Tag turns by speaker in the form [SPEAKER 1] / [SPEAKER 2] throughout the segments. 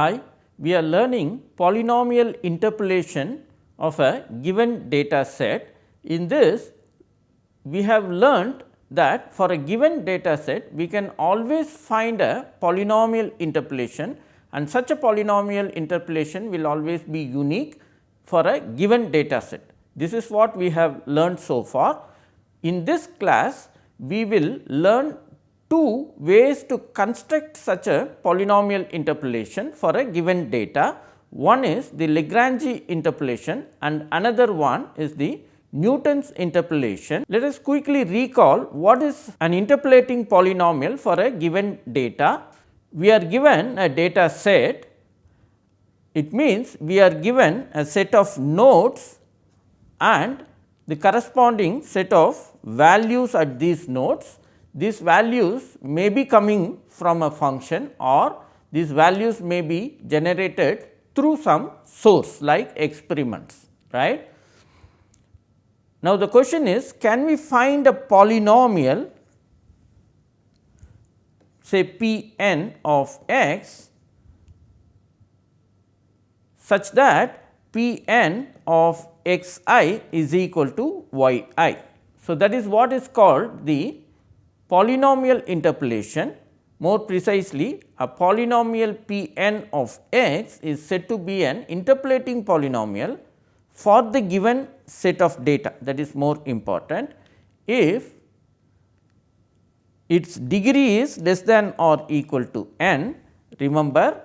[SPEAKER 1] Hi, we are learning polynomial interpolation of a given data set. In this, we have learned that for a given data set, we can always find a polynomial interpolation and such a polynomial interpolation will always be unique for a given data set. This is what we have learned so far. In this class, we will learn two ways to construct such a polynomial interpolation for a given data. One is the Lagrange interpolation and another one is the Newton's interpolation. Let us quickly recall what is an interpolating polynomial for a given data. We are given a data set, it means we are given a set of nodes and the corresponding set of values at these nodes. These values may be coming from a function or these values may be generated through some source like experiments right. Now, the question is can we find a polynomial say p n of x such that p n of x i is equal to y i. So, that is what is called the polynomial interpolation. More precisely, a polynomial p n of x is said to be an interpolating polynomial for the given set of data that is more important. If its degree is less than or equal to n, remember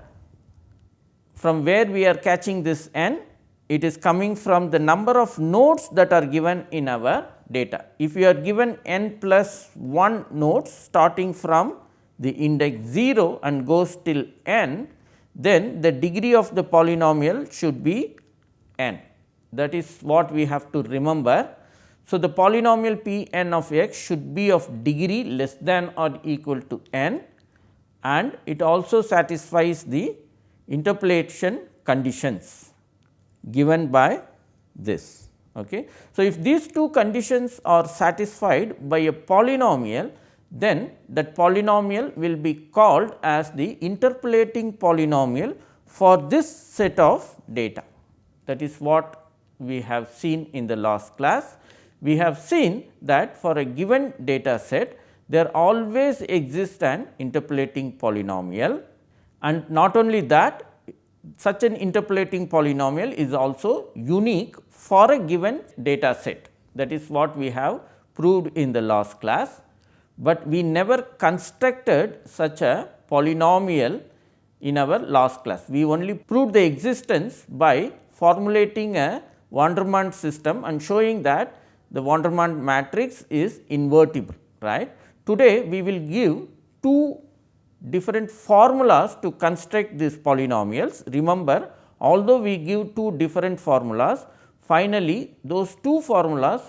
[SPEAKER 1] from where we are catching this n it is coming from the number of nodes that are given in our data. If you are given n plus 1 nodes starting from the index 0 and goes till n, then the degree of the polynomial should be n. That is what we have to remember. So, the polynomial p n of x should be of degree less than or equal to n and it also satisfies the interpolation conditions given by this. Okay. So, if these two conditions are satisfied by a polynomial, then that polynomial will be called as the interpolating polynomial for this set of data. That is what we have seen in the last class. We have seen that for a given data set, there always exists an interpolating polynomial and not only that such an interpolating polynomial is also unique for a given data set. That is what we have proved in the last class, but we never constructed such a polynomial in our last class. We only proved the existence by formulating a Vandermonde system and showing that the Vandermonde matrix is invertible. right. Today, we will give two different formulas to construct these polynomials. Remember although we give two different formulas, finally, those two formulas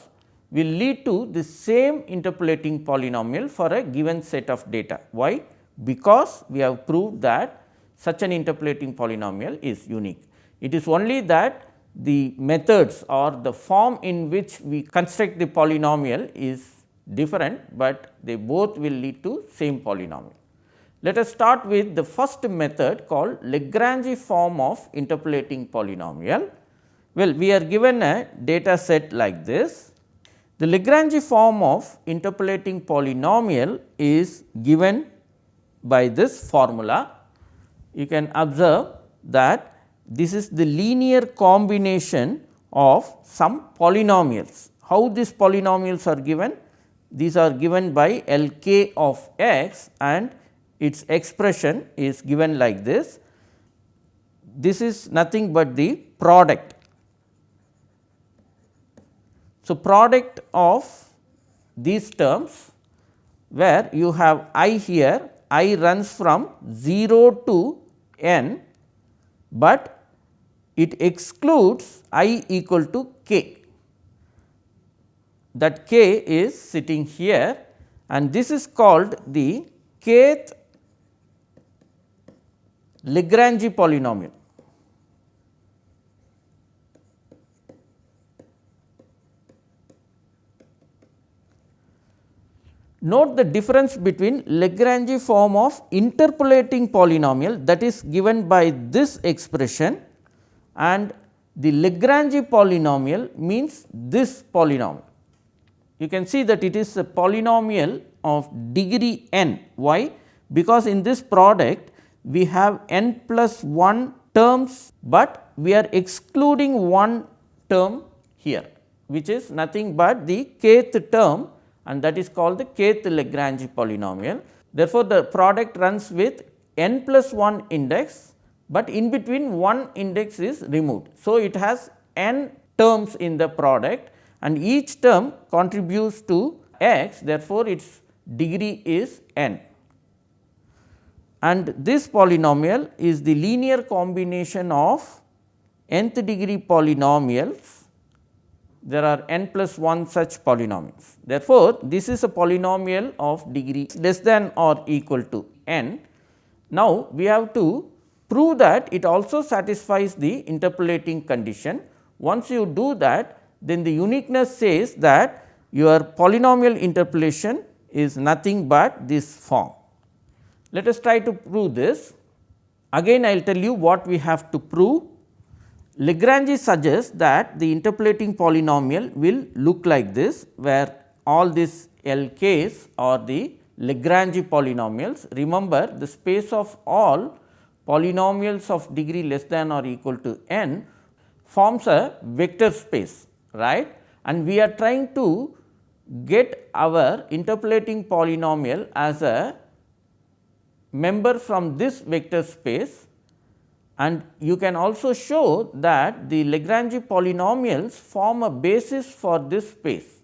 [SPEAKER 1] will lead to the same interpolating polynomial for a given set of data. Why? Because we have proved that such an interpolating polynomial is unique. It is only that the methods or the form in which we construct the polynomial is different, but they both will lead to same polynomial. Let us start with the first method called Lagrange form of interpolating polynomial. Well, we are given a data set like this. The Lagrange form of interpolating polynomial is given by this formula. You can observe that this is the linear combination of some polynomials. How these polynomials are given? These are given by L k of x and its expression is given like this. This is nothing but the product. So, product of these terms where you have i here i runs from 0 to n, but it excludes i equal to k that k is sitting here and this is called the kth Lagrange polynomial. Note the difference between Lagrange form of interpolating polynomial that is given by this expression and the Lagrange polynomial means this polynomial. You can see that it is a polynomial of degree n. Why? Because in this product we have n plus 1 terms, but we are excluding one term here which is nothing but the kth term and that is called the kth Lagrange polynomial. Therefore, the product runs with n plus 1 index, but in between one index is removed. So, it has n terms in the product and each term contributes to x therefore, its degree is n. And this polynomial is the linear combination of nth degree polynomials there are n plus 1 such polynomials. Therefore, this is a polynomial of degree less than or equal to n. Now, we have to prove that it also satisfies the interpolating condition. Once you do that, then the uniqueness says that your polynomial interpolation is nothing but this form. Let us try to prove this. Again I will tell you what we have to prove Lagrange suggests that the interpolating polynomial will look like this, where all these LKs are the Lagrange polynomials. Remember the space of all polynomials of degree less than or equal to n forms a vector space, right. And we are trying to get our interpolating polynomial as a member from this vector space and you can also show that the Lagrange polynomials form a basis for this space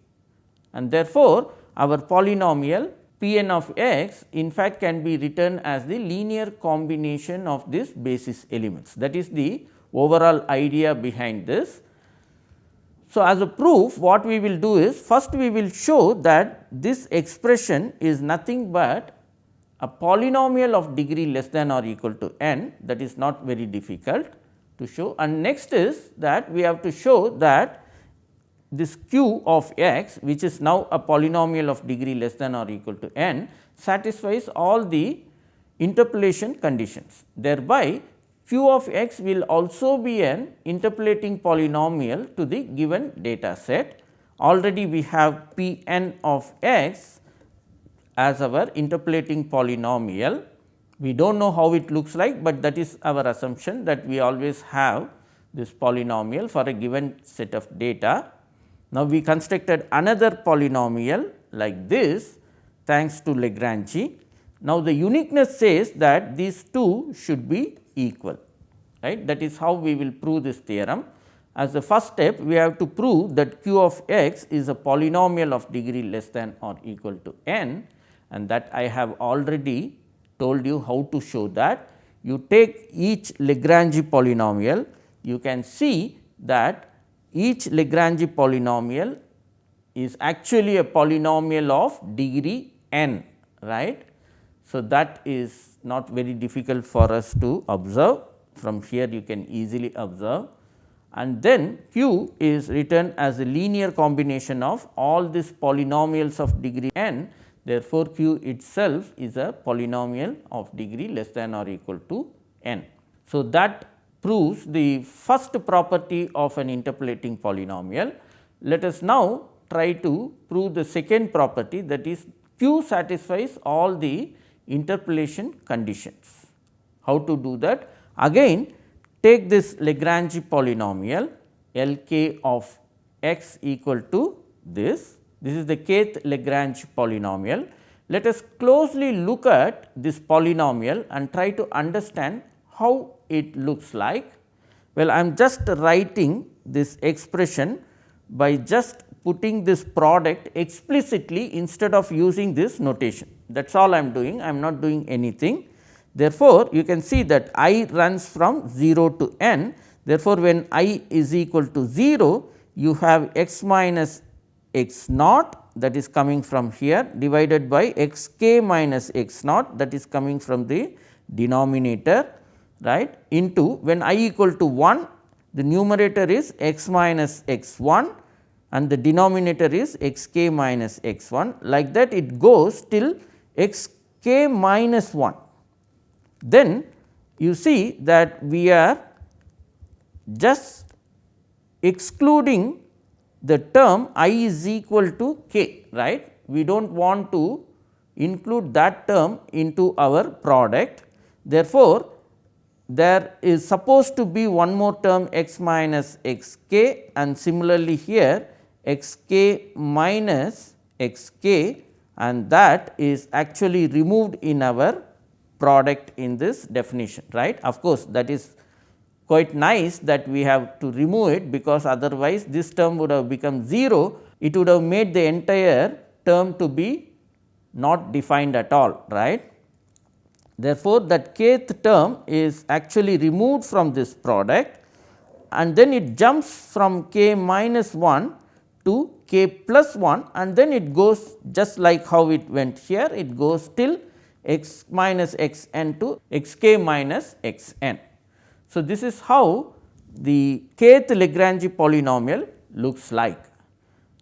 [SPEAKER 1] and therefore, our polynomial p n of x in fact can be written as the linear combination of these basis elements that is the overall idea behind this. So, as a proof what we will do is first we will show that this expression is nothing but a polynomial of degree less than or equal to n that is not very difficult to show and next is that we have to show that this q of x which is now a polynomial of degree less than or equal to n satisfies all the interpolation conditions. Thereby, q of x will also be an interpolating polynomial to the given data set. Already we have p n of x as our interpolating polynomial. We do not know how it looks like, but that is our assumption that we always have this polynomial for a given set of data. Now, we constructed another polynomial like this thanks to Lagrange. Now, the uniqueness says that these two should be equal right that is how we will prove this theorem. As the first step we have to prove that q of x is a polynomial of degree less than or equal to n and that I have already told you how to show that. You take each Lagrange polynomial, you can see that each Lagrange polynomial is actually a polynomial of degree n, right. So, that is not very difficult for us to observe from here you can easily observe and then q is written as a linear combination of all these polynomials of degree n Therefore, q itself is a polynomial of degree less than or equal to n. So, that proves the first property of an interpolating polynomial. Let us now try to prove the second property that is q satisfies all the interpolation conditions. How to do that? Again take this Lagrange polynomial L k of x equal to this this is the kth Lagrange polynomial. Let us closely look at this polynomial and try to understand how it looks like. Well, I am just writing this expression by just putting this product explicitly instead of using this notation. That is all I am doing, I am not doing anything. Therefore, you can see that i runs from 0 to n. Therefore, when i is equal to 0, you have x minus x naught that is coming from here divided by x k minus x naught that is coming from the denominator right into when i equal to 1 the numerator is x minus x 1 and the denominator is x k minus x 1 like that it goes till x k minus 1. Then you see that we are just excluding the term i is equal to k right. We do not want to include that term into our product. Therefore, there is supposed to be one more term x minus x k and similarly here x k minus x k and that is actually removed in our product in this definition right. Of course, that is quite nice that we have to remove it because otherwise this term would have become 0 it would have made the entire term to be not defined at all right. Therefore, that kth term is actually removed from this product and then it jumps from k minus 1 to k plus 1 and then it goes just like how it went here it goes till x minus x n to x k minus x n. So, this is how the kth Lagrange polynomial looks like.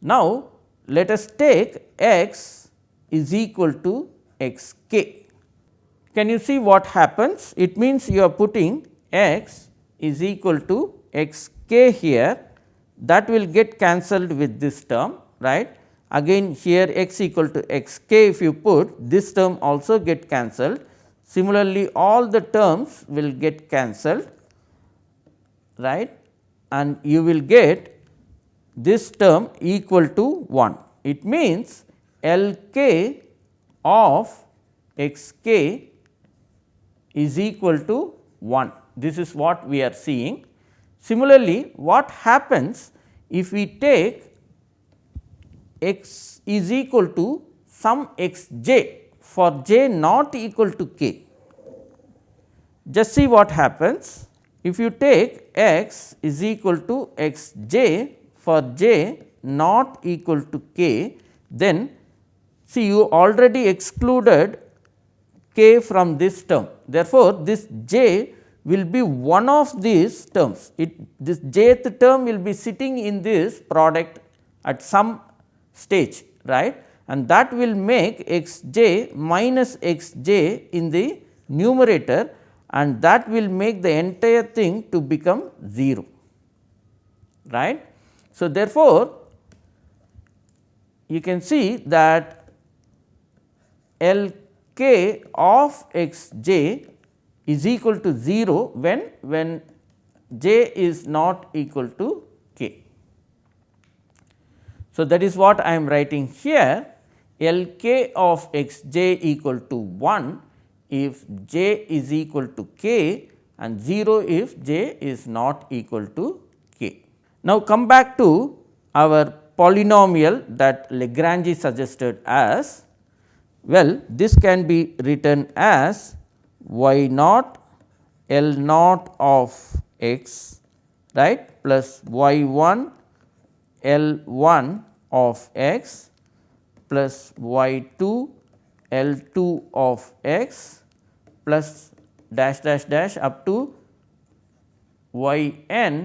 [SPEAKER 1] Now, let us take x is equal to x k. Can you see what happens? It means you are putting x is equal to x k here that will get cancelled with this term right. Again here x equal to x k if you put this term also get cancelled. Similarly, all the terms will get cancelled right and you will get this term equal to 1. It means L k of x k is equal to 1. This is what we are seeing. Similarly, what happens if we take x is equal to some x j for j not equal to k. Just see what happens if you take x is equal to x j for j not equal to k then See you already excluded k from this term. Therefore, this j will be one of these terms. It this jth term will be sitting in this product at some stage right and that will make x j minus x j in the numerator and that will make the entire thing to become 0 right. So, therefore, you can see that L k of x j is equal to 0 when when j is not equal to k. So, that is what I am writing here L k of x j equal to 1 if j is equal to k and 0 if j is not equal to k. Now, come back to our polynomial that Lagrange suggested as well, this can be written as y naught L naught of x right plus y 1 L 1 of x plus y 2 L 2 of x plus dash dash dash up to y n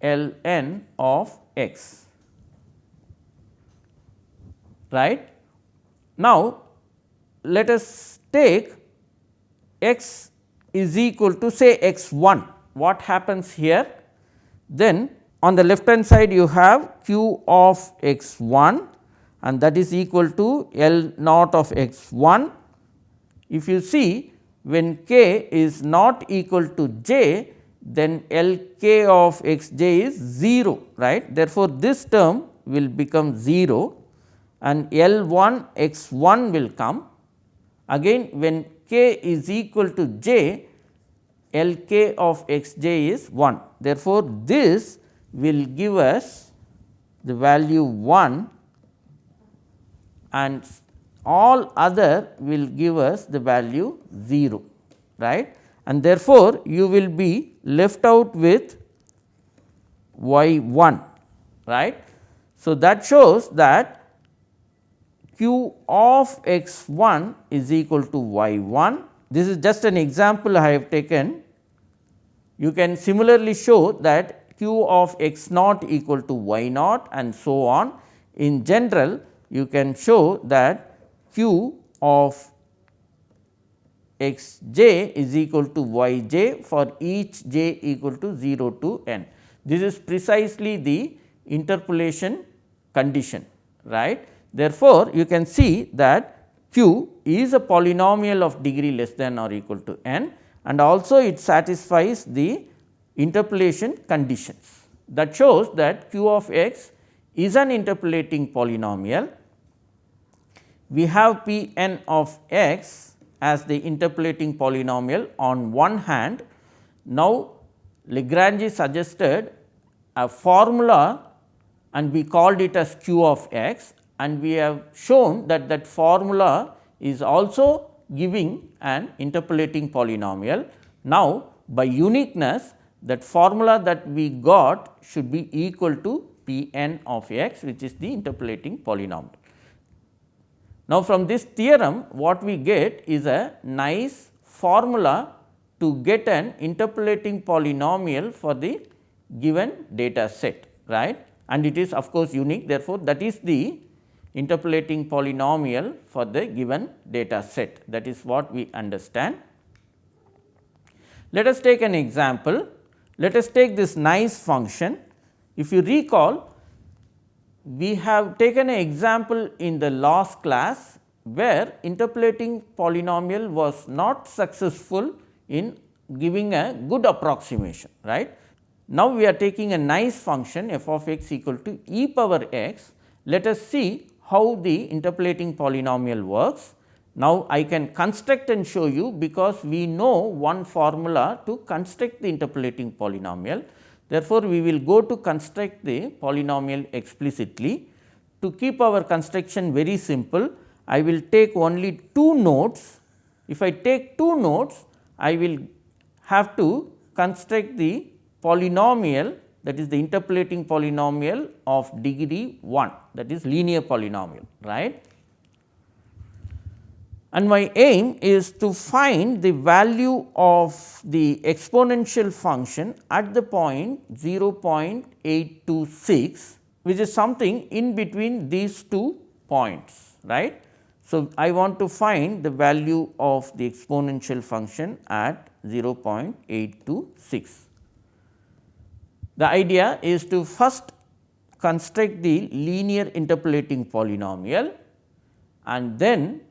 [SPEAKER 1] L n of x right. Now, let us take x is equal to say x 1 what happens here then on the left hand side you have q of x 1 and that is equal to L naught of x 1. If you see when k is not equal to j then L k of x j is 0 right. Therefore, this term will become 0 and L 1 x 1 will come Again when k is equal to j, L k of x j is 1. Therefore, this will give us the value 1 and all other will give us the value 0 right and therefore, you will be left out with y 1 right. So, that shows that q of x 1 is equal to y 1. This is just an example I have taken. You can similarly show that q of x naught equal to y naught and so on. In general, you can show that q of x j is equal to y j for each j equal to 0 to n. This is precisely the interpolation condition right. Therefore, you can see that q is a polynomial of degree less than or equal to n and also it satisfies the interpolation conditions. That shows that q of x is an interpolating polynomial. We have p n of x as the interpolating polynomial on one hand. Now, Lagrange suggested a formula and we called it as q of x and we have shown that that formula is also giving an interpolating polynomial. Now, by uniqueness that formula that we got should be equal to p n of x which is the interpolating polynomial. Now, from this theorem what we get is a nice formula to get an interpolating polynomial for the given data set right and it is of course unique therefore, that is the interpolating polynomial for the given data set that is what we understand. Let us take an example. Let us take this nice function. If you recall, we have taken an example in the last class where interpolating polynomial was not successful in giving a good approximation right. Now, we are taking a nice function f of x equal to e power x. Let us see how the interpolating polynomial works. Now, I can construct and show you because we know one formula to construct the interpolating polynomial. Therefore, we will go to construct the polynomial explicitly. To keep our construction very simple, I will take only two nodes. If I take two nodes, I will have to construct the polynomial that is the interpolating polynomial of degree 1 that is linear polynomial right. And my aim is to find the value of the exponential function at the point 0.826 which is something in between these two points right. So, I want to find the value of the exponential function at 0.826. The idea is to first construct the linear interpolating polynomial and then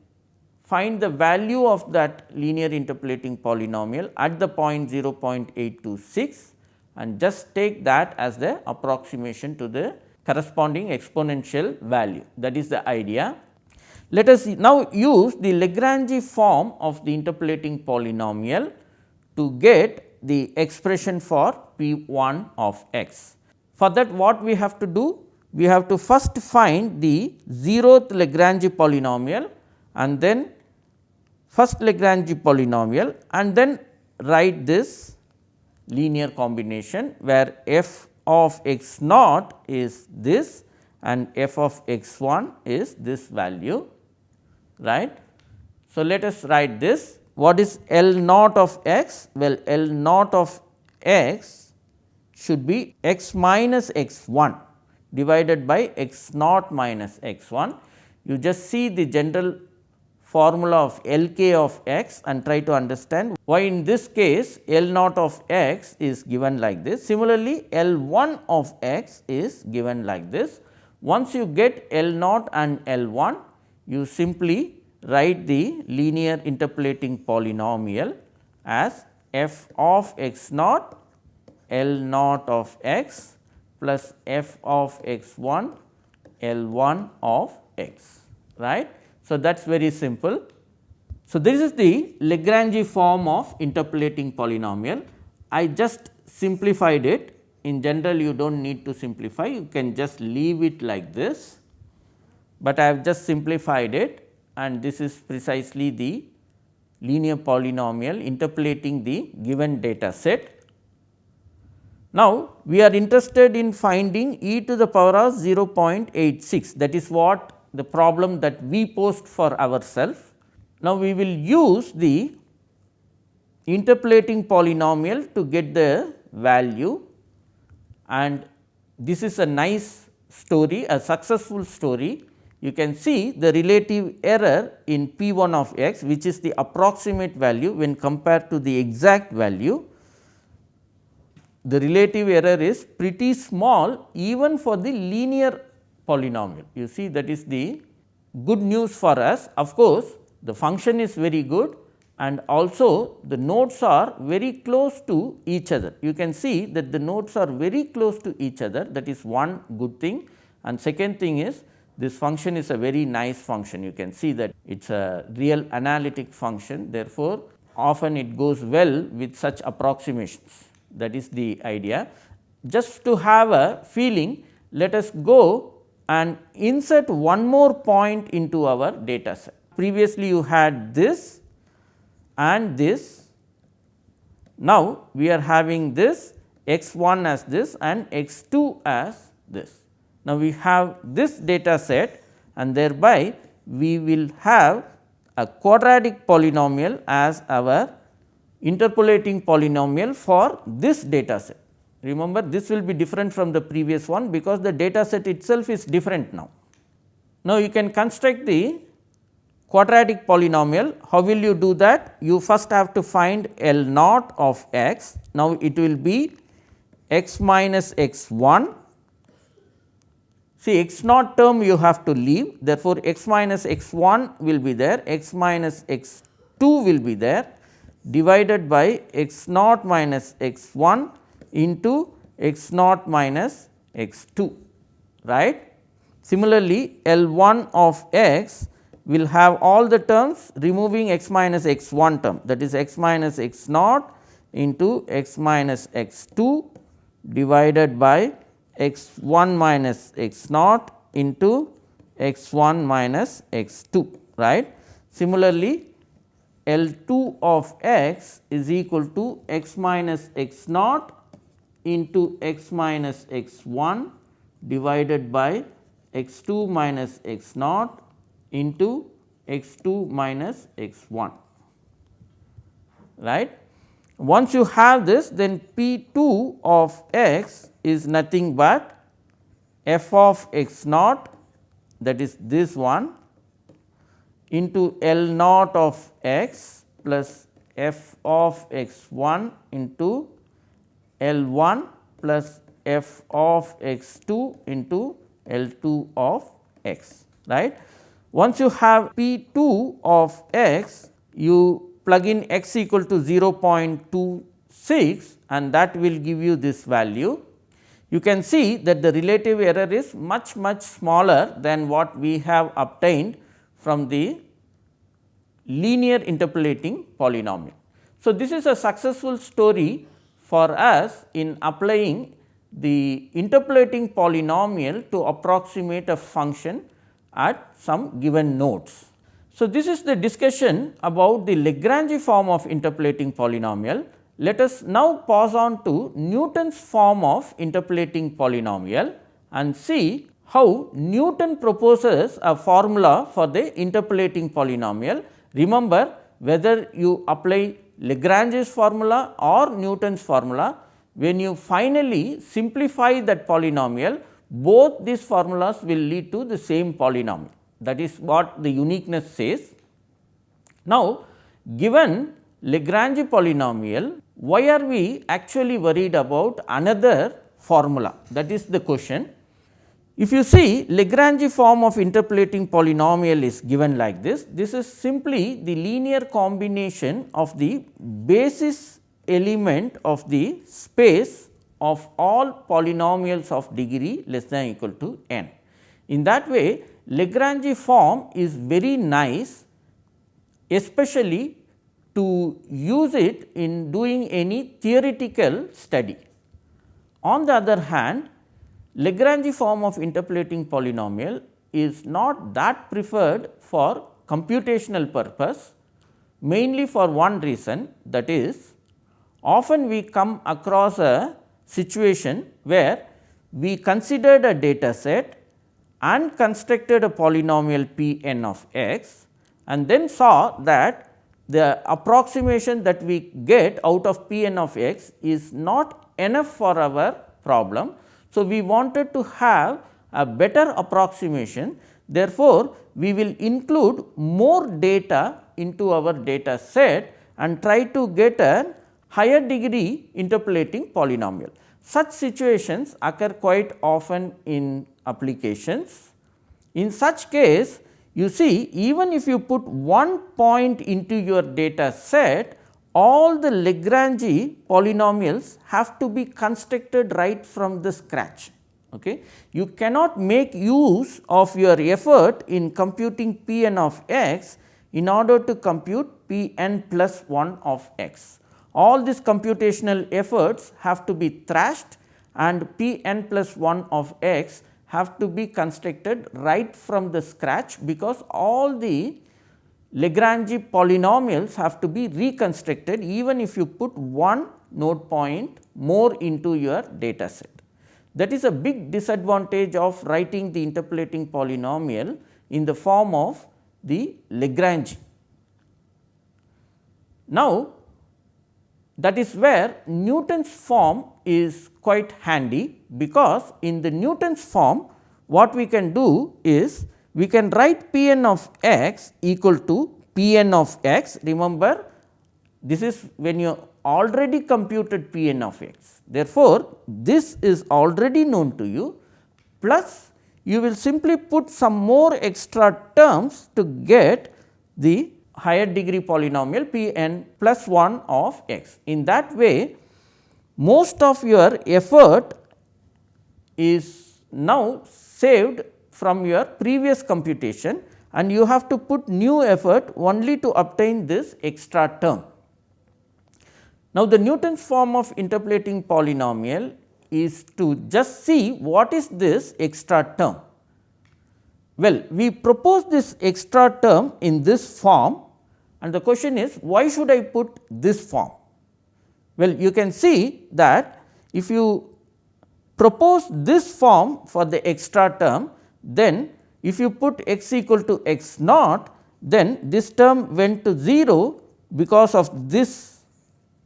[SPEAKER 1] find the value of that linear interpolating polynomial at the point 0.826 and just take that as the approximation to the corresponding exponential value that is the idea. Let us now use the Lagrange form of the interpolating polynomial to get the expression for p 1 of x. For that what we have to do? We have to first find the zeroth Lagrange polynomial and then first Lagrange polynomial and then write this linear combination where f of x naught is this and f of x 1 is this value right. So, let us write this what is L naught of x? Well, L naught of x should be x minus x 1 divided by x naught minus x 1. You just see the general formula of L k of x and try to understand why in this case L naught of x is given like this. Similarly, L 1 of x is given like this. Once you get L naught and L 1, you simply write the linear interpolating polynomial as f of x naught L naught of x plus f of x 1 L 1 of x right. So, that is very simple. So, this is the Lagrange form of interpolating polynomial. I just simplified it in general you do not need to simplify you can just leave it like this, but I have just simplified it and this is precisely the linear polynomial interpolating the given data set. Now, we are interested in finding e to the power of 0.86 that is what the problem that we posed for ourselves. Now, we will use the interpolating polynomial to get the value and this is a nice story a successful story. You can see the relative error in p 1 of x which is the approximate value when compared to the exact value. The relative error is pretty small even for the linear polynomial. You see that is the good news for us. Of course, the function is very good and also the nodes are very close to each other. You can see that the nodes are very close to each other that is one good thing and second thing is this function is a very nice function you can see that it is a real analytic function therefore, often it goes well with such approximations that is the idea. Just to have a feeling let us go and insert one more point into our data set. Previously you had this and this. Now, we are having this x 1 as this and x 2 as this. Now, we have this data set and thereby we will have a quadratic polynomial as our interpolating polynomial for this data set. Remember this will be different from the previous one because the data set itself is different now. Now, you can construct the quadratic polynomial. How will you do that? You first have to find L naught of x. Now, it will be x minus x 1 See x naught term you have to leave therefore, x minus x 1 will be there, x minus x 2 will be there divided by x naught minus x 1 into x naught minus x 2 right. Similarly, L 1 of x will have all the terms removing x minus x 1 term that is x minus x naught into x minus x 2 divided by x 1 minus x naught into x 1 minus x 2 right. Similarly, L 2 of x is equal to x minus x naught into x minus x 1 divided by x 2 minus x naught into x 2 minus x 1 right. Once you have this then P 2 of x is nothing but f of x naught that is this one into L naught of x plus f of x 1 into L 1 plus f of x 2 into L 2 of x right. Once you have P 2 of x you plug in x equal to 0.26 and that will give you this value. You can see that the relative error is much much smaller than what we have obtained from the linear interpolating polynomial. So, this is a successful story for us in applying the interpolating polynomial to approximate a function at some given nodes. So, this is the discussion about the Lagrange form of interpolating polynomial. Let us now pass on to Newton's form of interpolating polynomial and see how Newton proposes a formula for the interpolating polynomial. Remember whether you apply Lagrange's formula or Newton's formula, when you finally simplify that polynomial, both these formulas will lead to the same polynomial that is what the uniqueness says. Now, given Lagrange polynomial, why are we actually worried about another formula that is the question. If you see Lagrange form of interpolating polynomial is given like this, this is simply the linear combination of the basis element of the space of all polynomials of degree less than equal to n. In that way Lagrange form is very nice especially to use it in doing any theoretical study. On the other hand, Lagrange form of interpolating polynomial is not that preferred for computational purpose mainly for one reason that is often we come across a situation where we considered a data set and constructed a polynomial p n of x and then saw that the approximation that we get out of p n of x is not enough for our problem. So, we wanted to have a better approximation therefore, we will include more data into our data set and try to get a higher degree interpolating polynomial. Such situations occur quite often in applications. In such case, you see even if you put one point into your data set, all the Lagrange polynomials have to be constructed right from the scratch. Okay. You cannot make use of your effort in computing p n of x in order to compute p n plus 1 of x. All these computational efforts have to be thrashed and p n plus 1 of x have to be constructed right from the scratch because all the Lagrange polynomials have to be reconstructed even if you put one node point more into your data set. That is a big disadvantage of writing the interpolating polynomial in the form of the Lagrange. Now, that is where Newton's form is quite handy, because in the Newton's form what we can do is we can write p n of x equal to p n of x. Remember this is when you already computed p n of x. Therefore, this is already known to you plus you will simply put some more extra terms to get the higher degree polynomial p n plus 1 of x. In that way, most of your effort is now saved from your previous computation and you have to put new effort only to obtain this extra term. Now, the Newton's form of interpolating polynomial is to just see what is this extra term. Well, we propose this extra term in this form and the question is why should I put this form? Well, you can see that if you propose this form for the extra term, then if you put x equal to x naught, then this term went to 0 because of this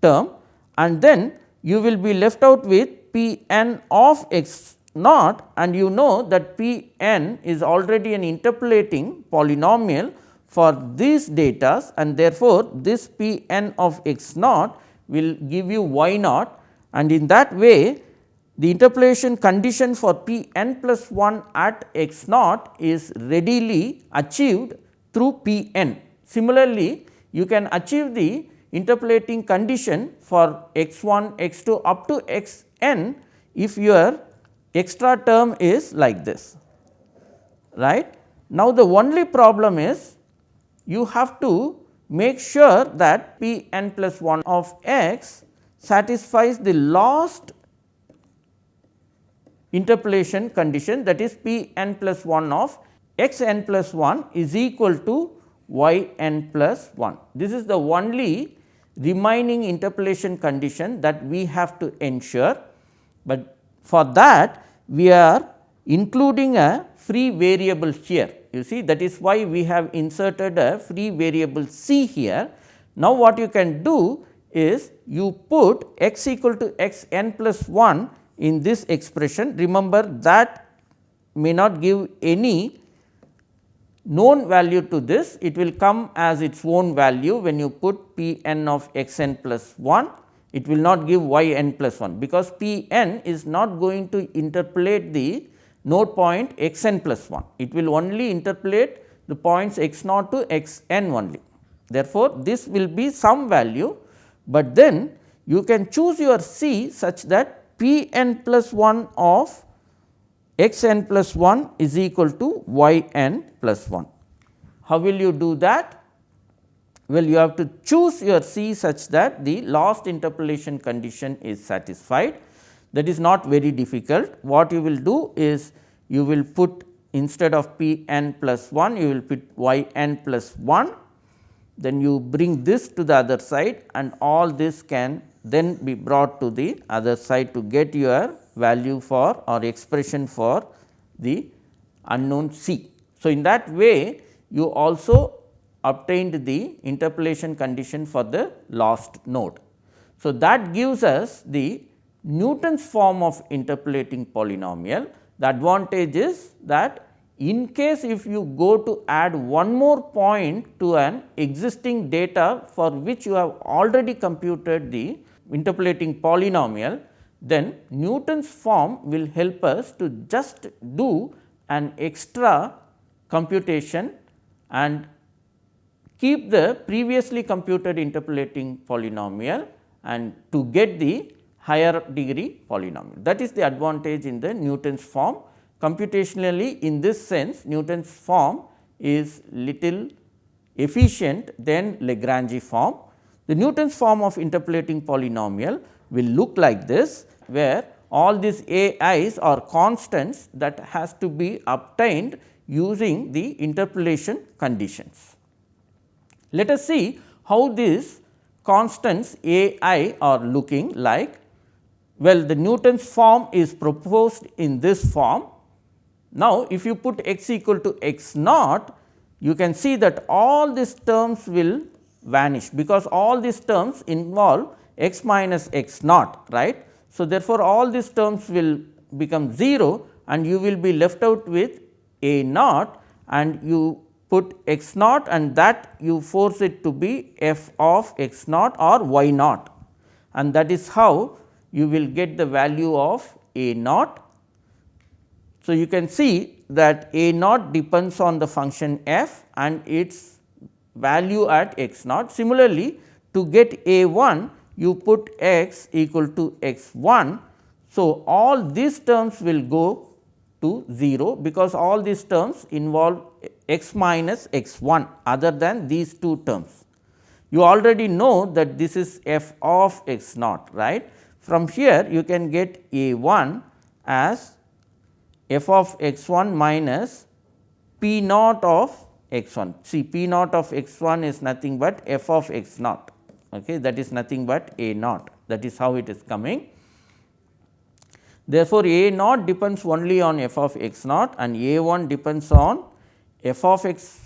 [SPEAKER 1] term and then you will be left out with p n of x naught and you know that p n is already an interpolating polynomial for these data and therefore, this p n of x naught will give you y naught and in that way the interpolation condition for p n plus 1 at x naught is readily achieved through p n. Similarly, you can achieve the interpolating condition for x 1, x 2 up to x n if your extra term is like this right. Now, the only problem is you have to make sure that p n plus 1 of x satisfies the last interpolation condition that is p n plus 1 of x n plus 1 is equal to y n plus 1. This is the only remaining interpolation condition that we have to ensure, but for that we are including a free variable here. You see that is why we have inserted a free variable c here. Now, what you can do is you put x equal to x n plus 1 in this expression. Remember that may not give any known value to this, it will come as its own value when you put p n of x n plus 1, it will not give y n plus 1, because p n is not going to interpolate the node point x n plus 1, it will only interpolate the points x naught to x n only. Therefore, this will be some value, but then you can choose your c such that p n plus 1 of x n plus 1 is equal to y n plus 1. How will you do that? Well, you have to choose your C such that the last interpolation condition is satisfied. That is not very difficult. What you will do is you will put instead of p n plus 1, you will put y n plus 1. Then you bring this to the other side and all this can then be brought to the other side to get your value for or expression for the unknown C. So, in that way you also obtained the interpolation condition for the last node. So, that gives us the Newton's form of interpolating polynomial. The advantage is that in case if you go to add one more point to an existing data for which you have already computed the interpolating polynomial, then Newton's form will help us to just do an extra computation and keep the previously computed interpolating polynomial and to get the higher degree polynomial. That is the advantage in the Newton's form computationally in this sense Newton's form is little efficient than Lagrange form. The Newton's form of interpolating polynomial will look like this where all these a i's are constants that has to be obtained using the interpolation conditions. Let us see how these constants a i are looking like. Well, the Newton's form is proposed in this form now, if you put x equal to x naught, you can see that all these terms will vanish, because all these terms involve x minus x naught right. So, therefore, all these terms will become 0 and you will be left out with a naught and you put x naught and that you force it to be f of x naught or y naught and that is how you will get the value of a naught so, you can see that a naught depends on the function f and its value at x naught. Similarly, to get a 1 you put x equal to x 1. So, all these terms will go to 0 because all these terms involve x minus x 1 other than these two terms. You already know that this is f of x naught right. From here you can get a 1 as f of x 1 minus p naught of x 1. See p naught of x 1 is nothing but f of x naught okay. that is nothing but a naught that is how it is coming. Therefore, a naught depends only on f of x naught and a 1 depends on f of x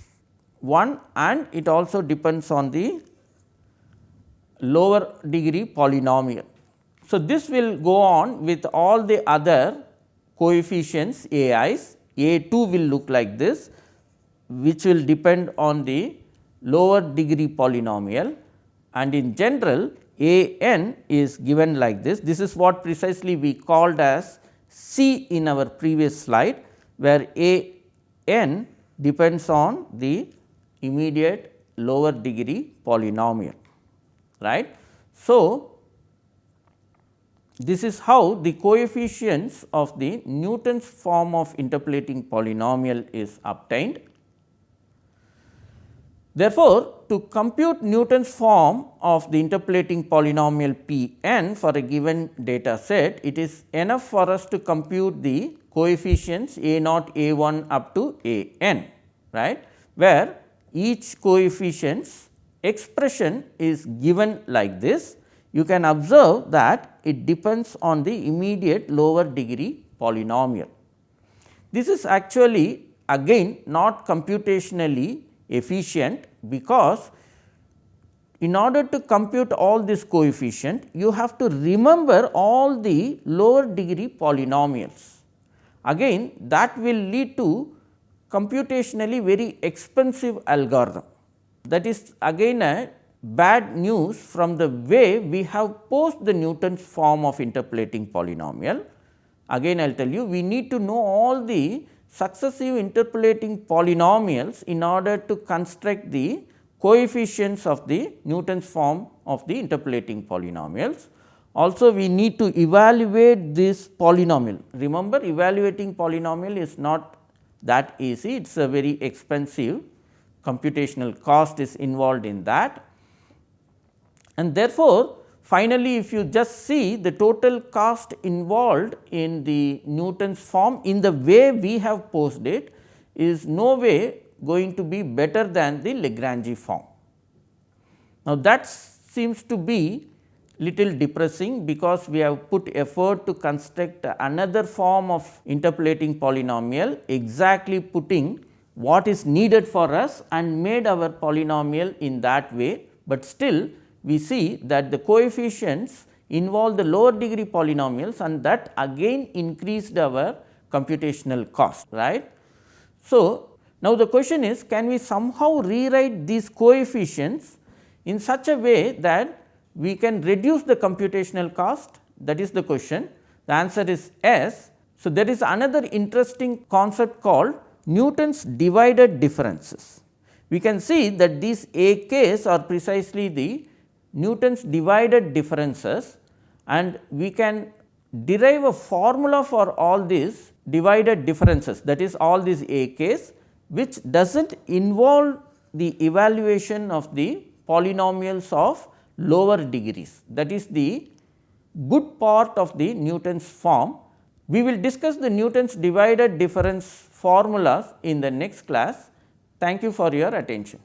[SPEAKER 1] 1 and it also depends on the lower degree polynomial. So, this will go on with all the other coefficients a i's, a 2 will look like this which will depend on the lower degree polynomial and in general a n is given like this. This is what precisely we called as C in our previous slide where a n depends on the immediate lower degree polynomial right. So, this is how the coefficients of the Newton's form of interpolating polynomial is obtained. Therefore, to compute Newton's form of the interpolating polynomial P n for a given data set, it is enough for us to compute the coefficients a naught a 1 up to a n right, where each coefficient's expression is given like this you can observe that it depends on the immediate lower degree polynomial. This is actually again not computationally efficient, because in order to compute all this coefficient you have to remember all the lower degree polynomials. Again that will lead to computationally very expensive algorithm. That is again a bad news from the way we have posed the Newton's form of interpolating polynomial. Again I will tell you we need to know all the successive interpolating polynomials in order to construct the coefficients of the Newton's form of the interpolating polynomials. Also we need to evaluate this polynomial. Remember evaluating polynomial is not that easy, it is a very expensive computational cost is involved in that and therefore, finally, if you just see the total cost involved in the Newton's form in the way we have posed it is no way going to be better than the Lagrange form. Now, that seems to be little depressing because we have put effort to construct another form of interpolating polynomial exactly putting what is needed for us and made our polynomial in that way, but still we see that the coefficients involve the lower degree polynomials and that again increased our computational cost right. So, now the question is can we somehow rewrite these coefficients in such a way that we can reduce the computational cost that is the question the answer is yes. So, there is another interesting concept called Newton's divided differences. We can see that these A k's are precisely the Newton's divided differences and we can derive a formula for all these divided differences that is all these AKs which does not involve the evaluation of the polynomials of lower degrees that is the good part of the Newton's form. We will discuss the Newton's divided difference formulas in the next class. Thank you for your attention.